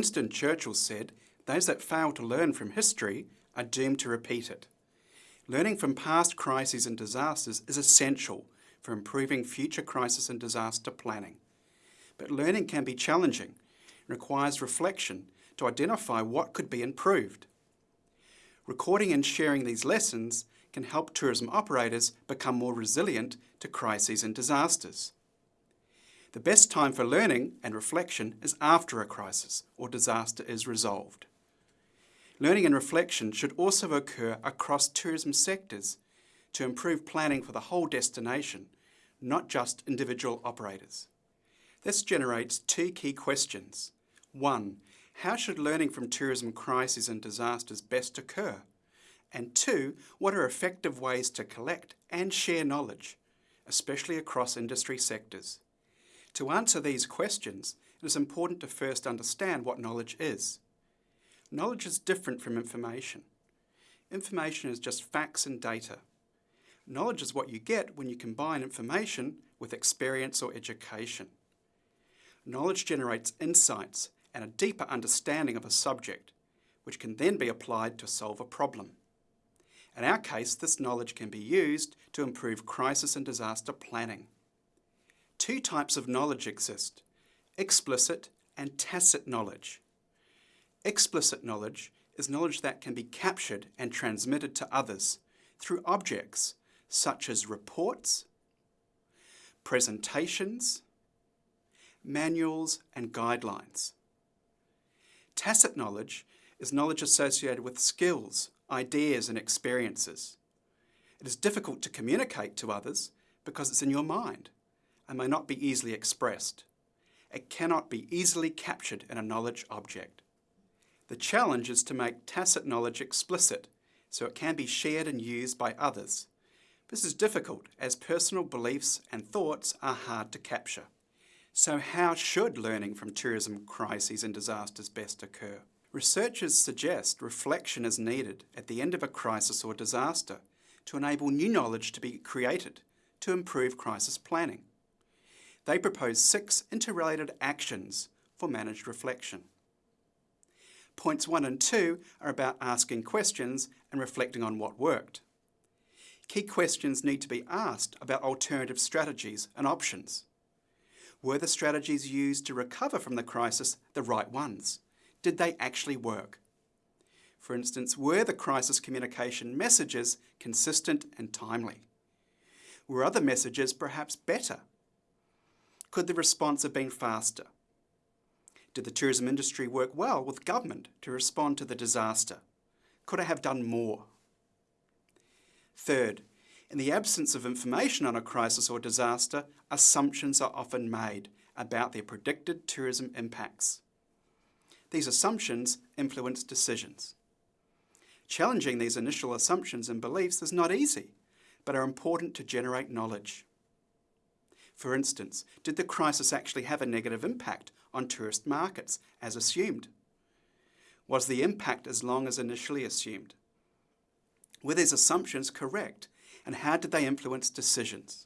Winston Churchill said, those that fail to learn from history are doomed to repeat it. Learning from past crises and disasters is essential for improving future crisis and disaster planning. But learning can be challenging and requires reflection to identify what could be improved. Recording and sharing these lessons can help tourism operators become more resilient to crises and disasters. The best time for learning and reflection is after a crisis or disaster is resolved. Learning and reflection should also occur across tourism sectors to improve planning for the whole destination, not just individual operators. This generates two key questions. One, how should learning from tourism crises and disasters best occur? And two, what are effective ways to collect and share knowledge, especially across industry sectors? To answer these questions, it is important to first understand what knowledge is. Knowledge is different from information. Information is just facts and data. Knowledge is what you get when you combine information with experience or education. Knowledge generates insights and a deeper understanding of a subject, which can then be applied to solve a problem. In our case, this knowledge can be used to improve crisis and disaster planning. Two types of knowledge exist, explicit and tacit knowledge. Explicit knowledge is knowledge that can be captured and transmitted to others through objects such as reports, presentations, manuals and guidelines. Tacit knowledge is knowledge associated with skills, ideas and experiences. It is difficult to communicate to others because it's in your mind and may not be easily expressed. It cannot be easily captured in a knowledge object. The challenge is to make tacit knowledge explicit so it can be shared and used by others. This is difficult as personal beliefs and thoughts are hard to capture. So how should learning from tourism crises and disasters best occur? Researchers suggest reflection is needed at the end of a crisis or disaster to enable new knowledge to be created to improve crisis planning. They propose six interrelated actions for managed reflection. Points one and two are about asking questions and reflecting on what worked. Key questions need to be asked about alternative strategies and options. Were the strategies used to recover from the crisis the right ones? Did they actually work? For instance, were the crisis communication messages consistent and timely? Were other messages perhaps better? Could the response have been faster? Did the tourism industry work well with government to respond to the disaster? Could I have done more? Third, in the absence of information on a crisis or disaster, assumptions are often made about their predicted tourism impacts. These assumptions influence decisions. Challenging these initial assumptions and beliefs is not easy, but are important to generate knowledge. For instance, did the crisis actually have a negative impact on tourist markets, as assumed? Was the impact as long as initially assumed? Were these assumptions correct, and how did they influence decisions?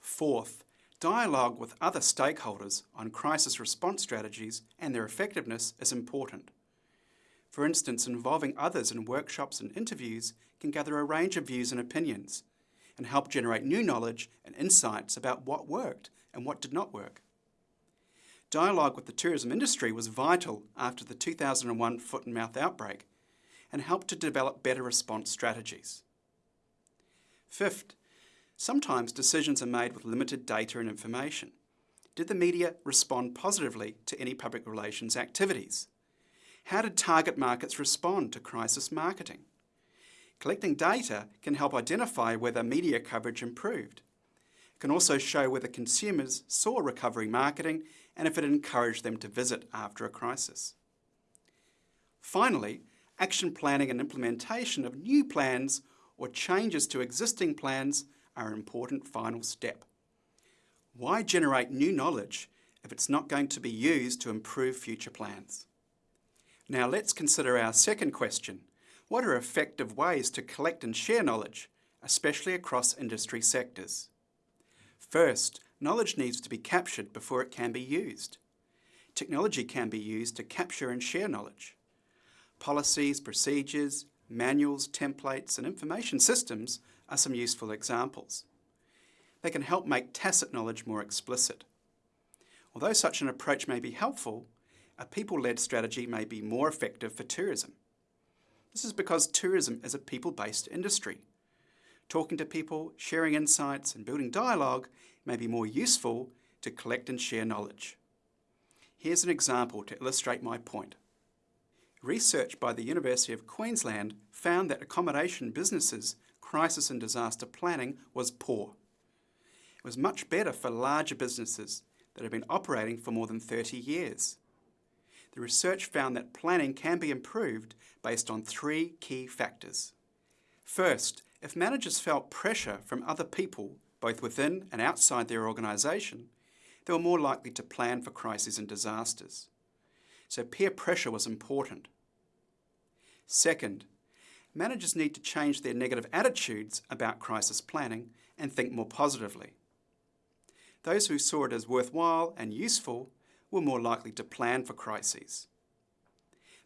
Fourth, dialogue with other stakeholders on crisis response strategies and their effectiveness is important. For instance, involving others in workshops and interviews can gather a range of views and opinions, and help generate new knowledge and insights about what worked and what did not work. Dialogue with the tourism industry was vital after the 2001 foot and mouth outbreak and helped to develop better response strategies. Fifth, sometimes decisions are made with limited data and information. Did the media respond positively to any public relations activities? How did target markets respond to crisis marketing? Collecting data can help identify whether media coverage improved. It can also show whether consumers saw recovery marketing and if it encouraged them to visit after a crisis. Finally, action planning and implementation of new plans or changes to existing plans are an important final step. Why generate new knowledge if it's not going to be used to improve future plans? Now let's consider our second question, what are effective ways to collect and share knowledge, especially across industry sectors? First, knowledge needs to be captured before it can be used. Technology can be used to capture and share knowledge. Policies, procedures, manuals, templates and information systems are some useful examples. They can help make tacit knowledge more explicit. Although such an approach may be helpful, a people-led strategy may be more effective for tourism. This is because tourism is a people-based industry. Talking to people, sharing insights and building dialogue may be more useful to collect and share knowledge. Here's an example to illustrate my point. Research by the University of Queensland found that accommodation businesses' crisis and disaster planning was poor. It was much better for larger businesses that have been operating for more than 30 years. The research found that planning can be improved based on three key factors. First, if managers felt pressure from other people, both within and outside their organisation, they were more likely to plan for crises and disasters. So peer pressure was important. Second, managers need to change their negative attitudes about crisis planning and think more positively. Those who saw it as worthwhile and useful were more likely to plan for crises.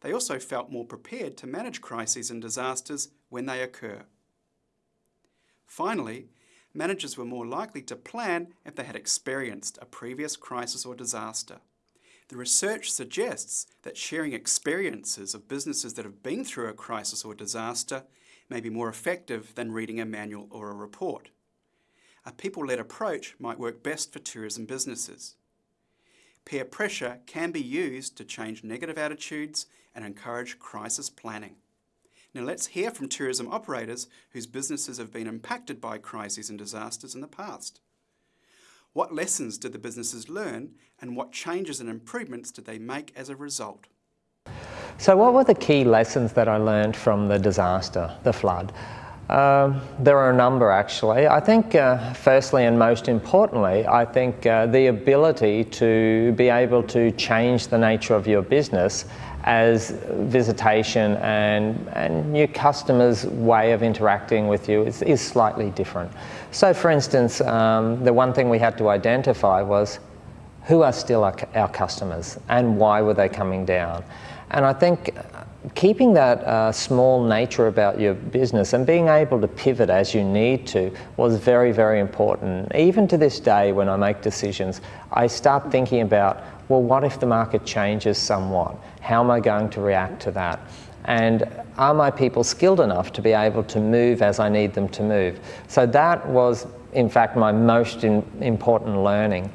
They also felt more prepared to manage crises and disasters when they occur. Finally, managers were more likely to plan if they had experienced a previous crisis or disaster. The research suggests that sharing experiences of businesses that have been through a crisis or disaster may be more effective than reading a manual or a report. A people-led approach might work best for tourism businesses. Peer pressure can be used to change negative attitudes and encourage crisis planning. Now let's hear from tourism operators whose businesses have been impacted by crises and disasters in the past. What lessons did the businesses learn and what changes and improvements did they make as a result? So what were the key lessons that I learned from the disaster, the flood? Um, there are a number actually. I think uh, firstly and most importantly, I think uh, the ability to be able to change the nature of your business as visitation and, and your customers' way of interacting with you is, is slightly different. So for instance, um, the one thing we had to identify was who are still our, our customers and why were they coming down? And I think keeping that uh, small nature about your business and being able to pivot as you need to was very, very important. Even to this day when I make decisions, I start thinking about, well, what if the market changes somewhat? How am I going to react to that? And are my people skilled enough to be able to move as I need them to move? So that was, in fact, my most in, important learning.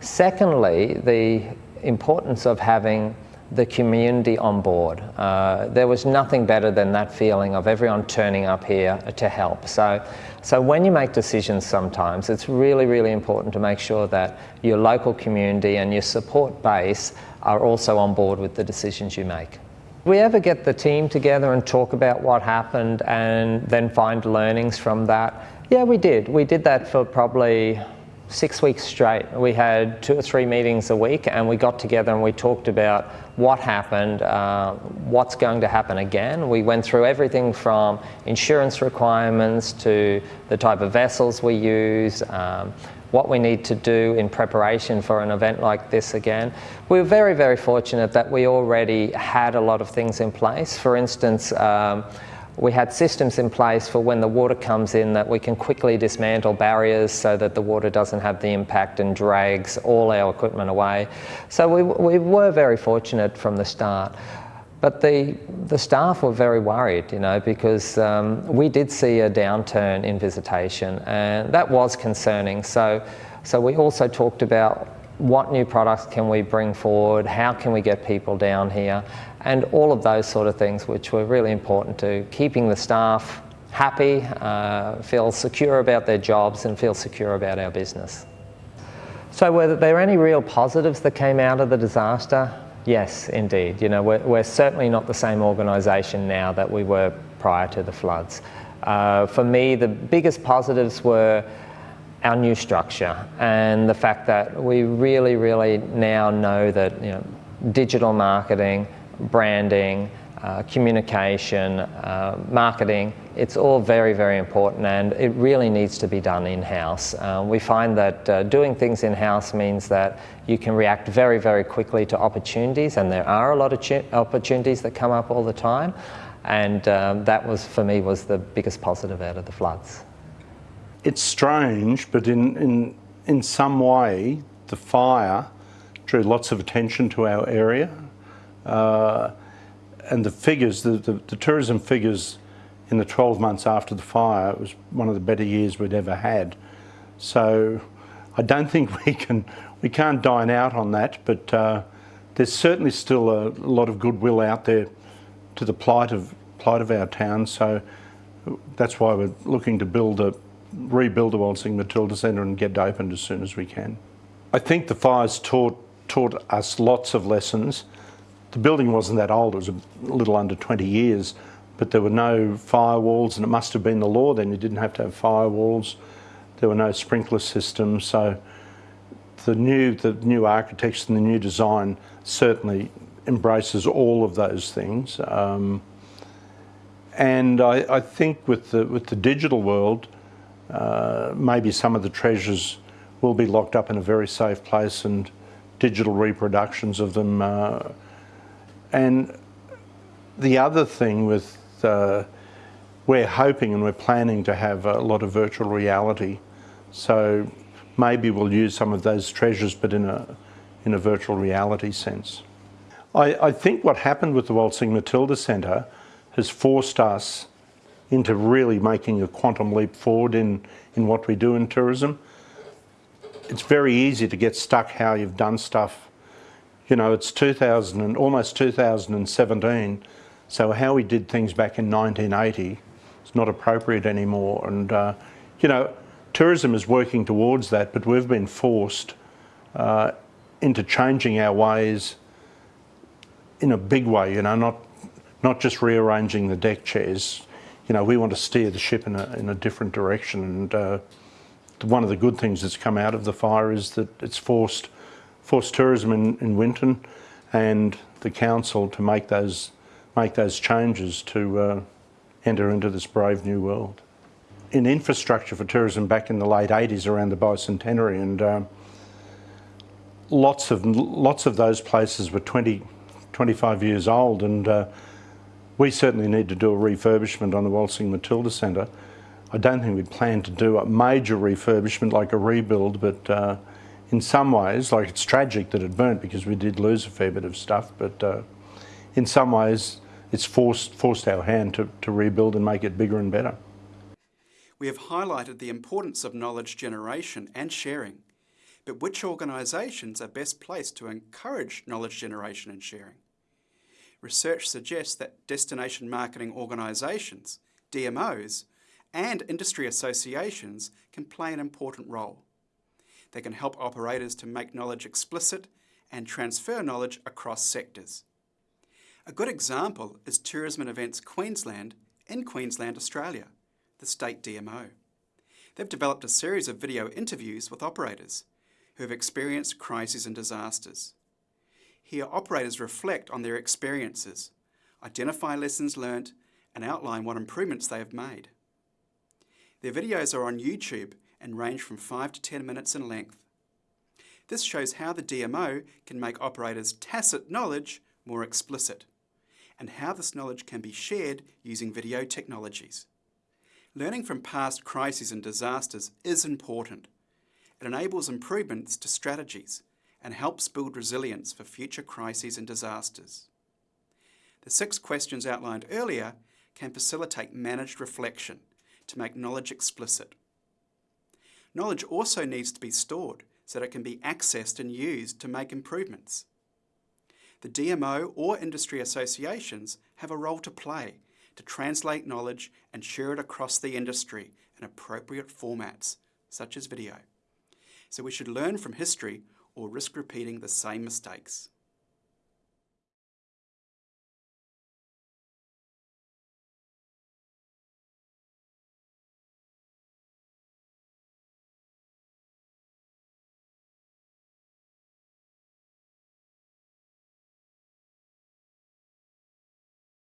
Secondly, the importance of having the community on board. Uh, there was nothing better than that feeling of everyone turning up here to help. So, so when you make decisions sometimes, it's really, really important to make sure that your local community and your support base are also on board with the decisions you make. We ever get the team together and talk about what happened and then find learnings from that? Yeah, we did. We did that for probably six weeks straight. We had two or three meetings a week and we got together and we talked about what happened, uh, what's going to happen again. We went through everything from insurance requirements to the type of vessels we use, um, what we need to do in preparation for an event like this again. We were very, very fortunate that we already had a lot of things in place. For instance, um, we had systems in place for when the water comes in that we can quickly dismantle barriers so that the water doesn't have the impact and drags all our equipment away. So we, we were very fortunate from the start. But the, the staff were very worried, you know, because um, we did see a downturn in visitation and that was concerning. So, so we also talked about what new products can we bring forward, how can we get people down here, and all of those sort of things which were really important to keeping the staff happy, uh, feel secure about their jobs and feel secure about our business. So were there any real positives that came out of the disaster? Yes, indeed. You know, we're, we're certainly not the same organisation now that we were prior to the floods. Uh, for me, the biggest positives were our new structure and the fact that we really, really now know that you know, digital marketing, branding, uh, communication, uh, marketing, it's all very, very important and it really needs to be done in-house. Uh, we find that uh, doing things in-house means that you can react very, very quickly to opportunities and there are a lot of opportunities that come up all the time and um, that was, for me, was the biggest positive out of the floods. It's strange, but in, in, in some way, the fire drew lots of attention to our area. Uh, and the figures, the, the, the, tourism figures in the 12 months after the fire it was one of the better years we'd ever had. So I don't think we can, we can't dine out on that, but uh, there's certainly still a lot of goodwill out there to the plight of, plight of our town. So that's why we're looking to build a, rebuild the Waltzing Matilda Centre and get it opened as soon as we can. I think the fires taught, taught us lots of lessons the building wasn't that old, it was a little under 20 years, but there were no firewalls and it must have been the law then, you didn't have to have firewalls. There were no sprinkler systems, so the new, the new architecture and the new design certainly embraces all of those things. Um, and I, I, think with the, with the digital world, uh, maybe some of the treasures will be locked up in a very safe place and digital reproductions of them uh, and the other thing with, uh, we're hoping and we're planning to have a lot of virtual reality. So maybe we'll use some of those treasures, but in a, in a virtual reality sense. I, I think what happened with the Waltzing Matilda Centre has forced us into really making a quantum leap forward in, in what we do in tourism. It's very easy to get stuck how you've done stuff you know, it's 2000 and almost 2017. So how we did things back in 1980 is not appropriate anymore. And, uh, you know, tourism is working towards that, but we've been forced uh, into changing our ways in a big way, you know, not, not just rearranging the deck chairs. You know, we want to steer the ship in a, in a different direction. And uh, one of the good things that's come out of the fire is that it's forced forced tourism in, in Winton and the council to make those, make those changes to uh, enter into this brave new world. In infrastructure for tourism back in the late 80s around the bicentenary and um, lots of lots of those places were 20, 25 years old and uh, we certainly need to do a refurbishment on the Waltzing Matilda Centre. I don't think we plan to do a major refurbishment like a rebuild, but uh, in some ways, like it's tragic that it burnt because we did lose a fair bit of stuff, but uh, in some ways it's forced, forced our hand to, to rebuild and make it bigger and better. We have highlighted the importance of knowledge generation and sharing, but which organisations are best placed to encourage knowledge generation and sharing? Research suggests that destination marketing organisations, DMOs, and industry associations can play an important role. They can help operators to make knowledge explicit and transfer knowledge across sectors. A good example is Tourism and Events Queensland in Queensland, Australia, the state DMO. They've developed a series of video interviews with operators who have experienced crises and disasters. Here, operators reflect on their experiences, identify lessons learnt, and outline what improvements they have made. Their videos are on YouTube and range from 5 to 10 minutes in length. This shows how the DMO can make operators' tacit knowledge more explicit, and how this knowledge can be shared using video technologies. Learning from past crises and disasters is important. It enables improvements to strategies and helps build resilience for future crises and disasters. The six questions outlined earlier can facilitate managed reflection to make knowledge explicit. Knowledge also needs to be stored so that it can be accessed and used to make improvements. The DMO or industry associations have a role to play to translate knowledge and share it across the industry in appropriate formats, such as video. So we should learn from history or risk repeating the same mistakes.